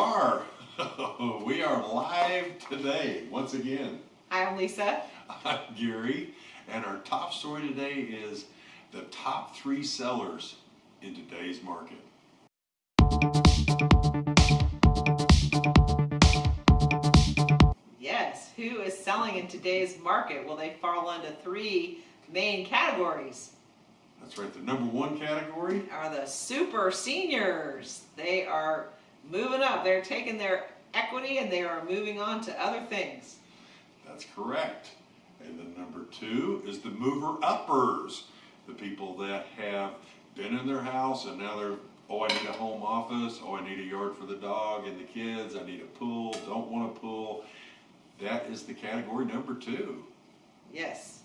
are. we are live today, once again. Hi, I'm Lisa. I'm Gary, and our top story today is the top three sellers in today's market. Yes, who is selling in today's market? Well, they fall into three main categories. That's right, the number one category are the super seniors. They are moving up. They're taking their equity and they are moving on to other things. That's correct. And then number two is the mover uppers, the people that have been in their house and now they're, oh, I need a home office, oh, I need a yard for the dog and the kids, I need a pool, don't want a pool. That is the category number two. Yes.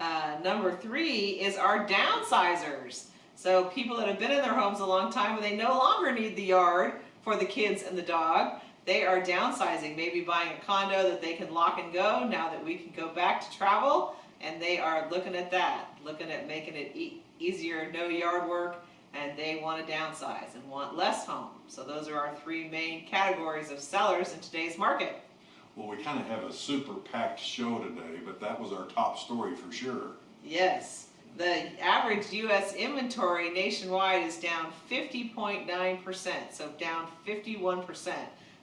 Uh, number three is our downsizers. So people that have been in their homes a long time and they no longer need the yard for the kids and the dog. They are downsizing, maybe buying a condo that they can lock and go now that we can go back to travel. And they are looking at that, looking at making it e easier, no yard work, and they want to downsize and want less home. So those are our three main categories of sellers in today's market. Well, we kind of have a super packed show today, but that was our top story for sure. Yes. The average U.S. inventory nationwide is down 50.9%, so down 51%.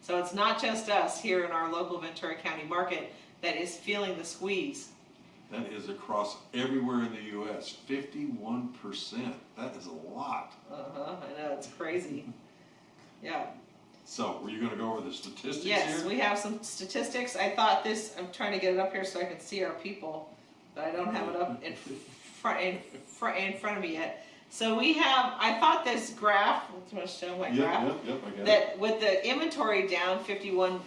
So it's not just us here in our local Ventura County market that is feeling the squeeze. That is across everywhere in the U.S. 51%. That is a lot. Uh-huh. I know. It's crazy. yeah. So, were you going to go over the statistics yes, here? we have some statistics. I thought this, I'm trying to get it up here so I can see our people, but I don't have it up in front, in, front, in front of me yet. So we have, I thought this graph, I'm going to show my yep, graph, yep, yep, that it. with the inventory down 51%,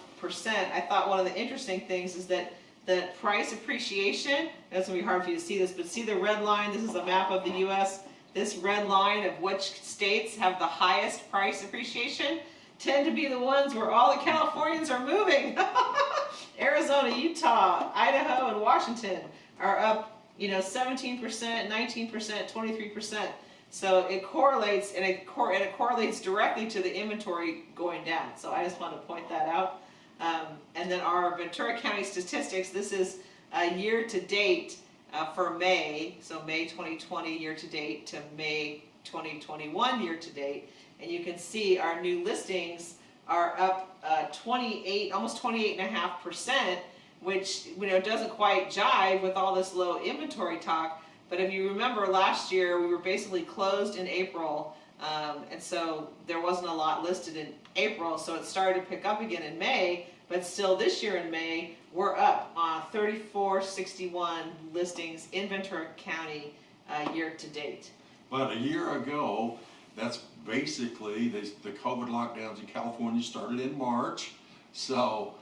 I thought one of the interesting things is that the price appreciation, that's going to be hard for you to see this, but see the red line, this is a map of the U.S., this red line of which states have the highest price appreciation tend to be the ones where all the Californians are moving. Arizona, Utah, Idaho, and Washington are up, you know, 17%, 19%, 23%. So it correlates, and it, cor and it correlates directly to the inventory going down. So I just want to point that out. Um, and then our Ventura County statistics, this is a year to date uh, for May, so May 2020 year to date to May 2021 year to date. And you can see our new listings are up uh, 28, almost 28 and a half percent, which you know doesn't quite jive with all this low inventory talk. But if you remember last year, we were basically closed in April, um, and so there wasn't a lot listed in April, so it started to pick up again in May, but still this year in May, we're up on 3461 listings in Ventura County uh, year to date. But a year ago, that's basically, they, the COVID lockdowns in California started in March, so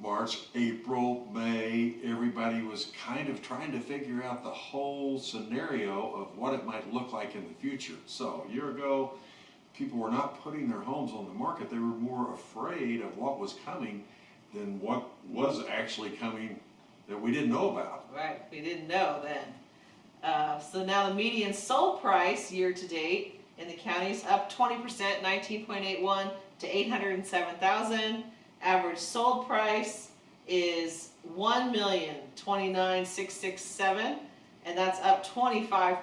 March, April, May, everybody was kind of trying to figure out the whole scenario of what it might look like in the future. So a year ago, people were not putting their homes on the market. They were more afraid of what was coming than what was actually coming that we didn't know about. Right, we didn't know then. Uh, so now the median sold price year to date in the county is up 20%, 19.81 to 807,000. Average sold price is one million twenty-nine six six seven, and that's up 25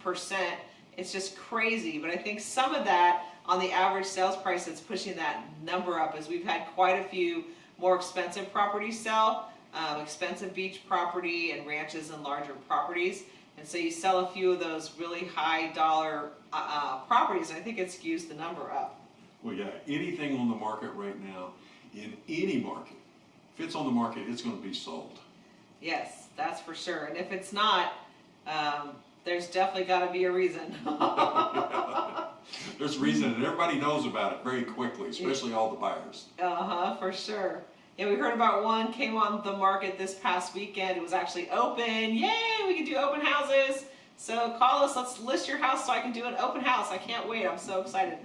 percent. It's just crazy, but I think some of that on the average sales price that's pushing that number up is we've had quite a few more expensive properties sell, um, expensive beach property and ranches and larger properties. And so you sell a few of those really high dollar uh, uh, properties, and I think it skews the number up. Well, yeah, anything on the market right now in any market. If it's on the market, it's going to be sold. Yes, that's for sure. And if it's not, um, there's definitely got to be a reason. There's a reason, and everybody knows about it very quickly, especially all the buyers. Uh-huh, for sure. Yeah, we heard about one came on the market this past weekend. It was actually open. Yay, we can do open houses. So call us, let's list your house so I can do an open house. I can't wait, I'm so excited.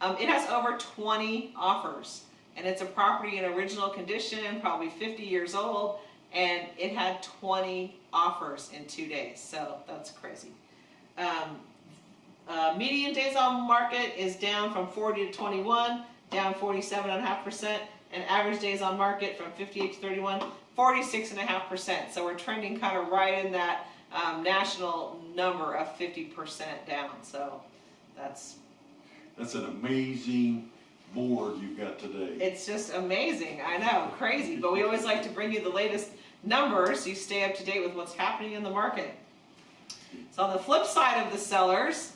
Um, it has over 20 offers and it's a property in original condition, probably 50 years old, and it had 20 offers in two days, so that's crazy. Um, uh, median days on market is down from 40 to 21. down forty-seven and average days on market from fifty-eight to 31, 46 and a half percent. So we're trending kind of right in that, um, national number of fifty percent down, so that's, That's an amazing board you've got today. it's just amazing, I know, crazy, but we always like to bring you the latest numbers, so you stay up to date with what's happening in the market. So on the flip side of the sellers,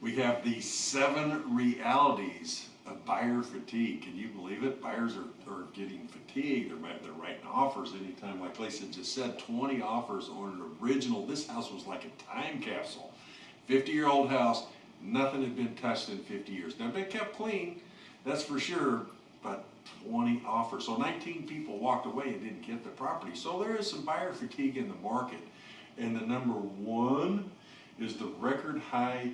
We have the seven realities of buyer fatigue. Can you believe it? Buyers are, are getting fatigued. They're, they're writing offers anytime, like Lisa just said, twenty offers on an original. This house was like a time capsule. Fifty-year-old house, nothing had been touched in fifty years. Now, been kept clean, that's for sure, but twenty offers. So nineteen people walked away and didn't get the property. So there is some buyer fatigue in the market. And the number one is the record high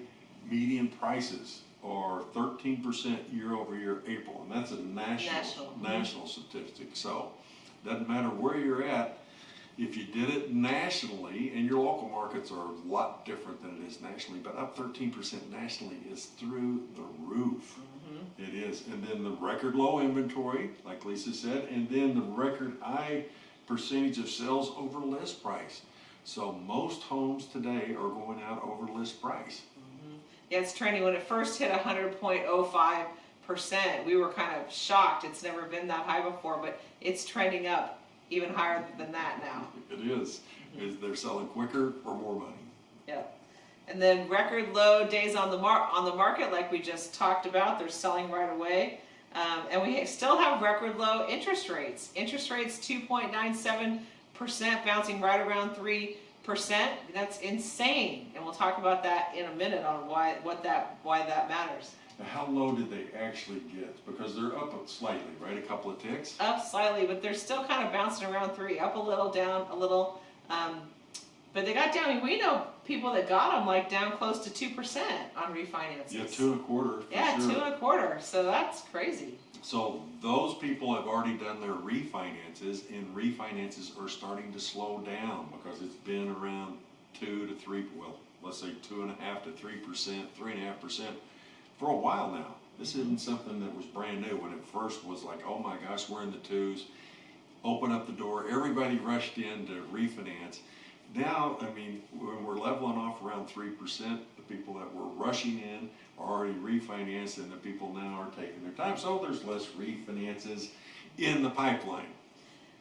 median prices are thirteen percent year over year April, and that's a National, national, mhm. national statistic, so doesn't matter where you're at, if you did it nationally, and your local markets are a lot different than it is nationally, but up thirteen percent nationally is through the roof. Mm-hmm. It is, and then the record low inventory, like Lisa said, and then the record high percentage of sales over list price. So most homes today are going out over list price. Mm-hmm. yeah, it's trending, when it first hit hundred point oh five percent, we were kind of shocked, it's never been that high before, but it's trending up even higher than that now. It is, mm-hmm. is they're selling quicker for more money. Yep. And then record low days on the mar, on the market, like we just talked about, they're selling right away. Um, and we still have record low interest rates. Interest rates two point nine seven percent, bouncing right around three percent. That's insane. And we'll talk about that in a minute on why, what that, why that matters. Now, how low did they actually get? Because they're up slightly, right? A couple of ticks? Up slightly, but they're still kind of bouncing around three, up a little, down a little. Um, but they got down, I mean, we know people that got them like down close to two percent on refinances. Yeah, two and a quarter Yeah, sure. two and a quarter, so that's crazy. So those people have already done their refinances and refinances are starting to slow down because it's been around two to three, well, let's say two and a half to three percent, three and a half percent for a while now. This isn't something that was brand new when it first was like, oh my gosh, we're in the twos. Open up the door, everybody rushed in to refinance. Now, I mean, when we're leveling off around three percent, the people that were rushing in are already refinanced and the people now are taking their time. So there's less refinances in the pipeline.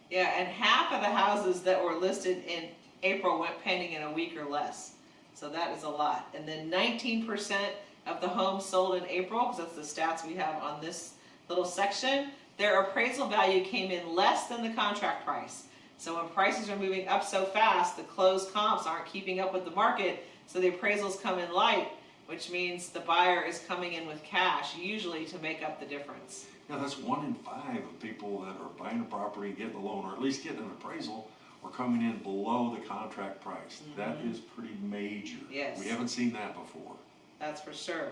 Yeah, and half of the houses that were listed in April went pending in a week or less. So that is a lot. And then nineteen percent of the homes sold in April, because that's the stats we have on this little section, their appraisal value came in less than the contract price. So when prices are moving up so fast, the closed comps aren't keeping up with the market, so the appraisals come in light, which means the buyer is coming in with cash, usually to make up the difference. Yeah, that's one in five of people that are buying a property and getting a loan, or at least getting an appraisal, are coming in below the contract price. Mm-hmm. That is pretty major. Yes. We haven't seen that before. That's for sure.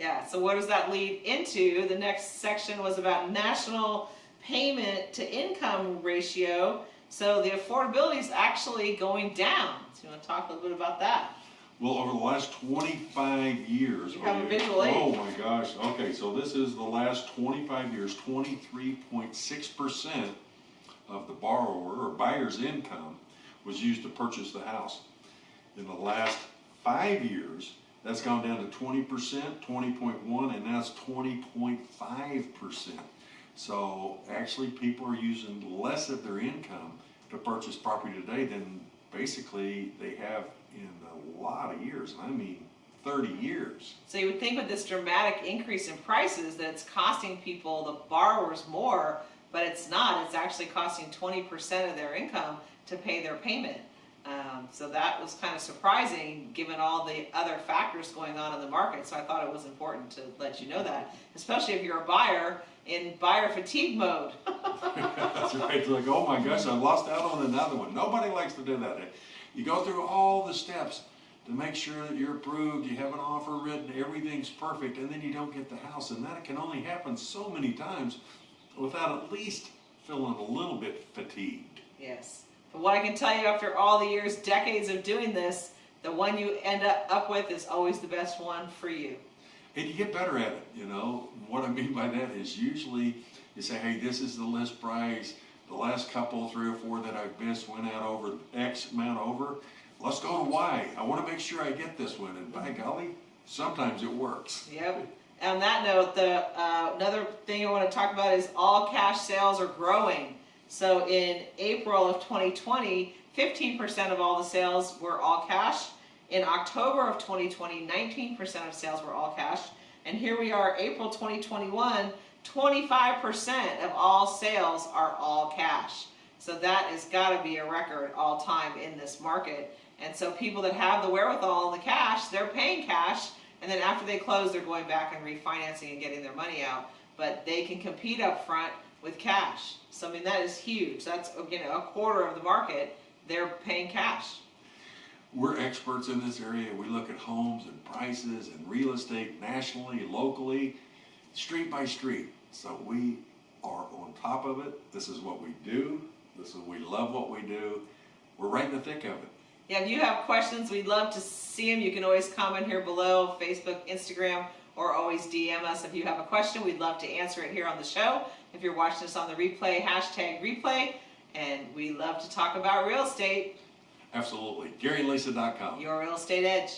Yeah, so what does that lead into? The next section was about national payment to income ratio. So the affordability is actually going down. So you want to talk a little bit about that? Well, over the last twenty-five years. You have a visual aid. Oh my gosh, okay, so this is the last twenty-five years, twenty-three point six percent of the borrower or buyer's income was used to purchase the house. In the last five years, that's gone down to twenty percent, twenty point one, and now it's twenty point five percent. So actually, people are using less of their income to purchase property today than basically they have in a lot of years, I mean thirty years. So you would think with this dramatic increase in prices that it's costing people, the borrowers more, but it's not. It's actually costing twenty percent of their income to pay their payment. Um, so that was kind of surprising, given all the other factors going on in the market. So I thought it was important to let you know that, especially if you're a buyer in buyer fatigue mode. That's right, it's like, oh my gosh, I've lost out on another one. Nobody likes to do that. You go through all the steps to make sure that you're approved, you have an offer written, everything's perfect, and then you don't get the house. And that can only happen so many times without at least feeling a little bit fatigued. Yes. But what I can tell you after all the years, decades of doing this, the one you end up, up with is always the best one for you. And you get better at it, you know? What I mean by that is usually you say, hey, this is the list price. The last couple, three or four that I've missed went out over X amount over. Let's go to Y. I wanna make sure I get this one, and by golly, sometimes it works. Yep. On that note, the, uh, another thing I wanna talk about is all cash sales are growing. So in April of 2020, 15% of all the sales were all cash. In October of 2020, 19% of sales were all cash. And here we are, April 2021, 25% of all sales are all cash. So that has gotta be a record all time in this market. And so people that have the wherewithal and the cash, they're paying cash, and then after they close, they're going back and refinancing and getting their money out. But they can compete up front with cash. So I mean, that is huge. That's, you know, a quarter of the market, they're paying cash. We're experts in this area. We look at homes and prices and real estate nationally, locally, street by street. So we are on top of it. This is what we do. This is, we love what we do. We're right in the thick of it. Yeah, if you have questions, we'd love to see them. You can always comment here below, Facebook, Instagram, or always DM us if you have a question. We'd love to answer it here on the show. If you're watching us on the replay, hashtag replay. And we love to talk about real estate, Absolutely. GaryandLisa.com. your real estate edge.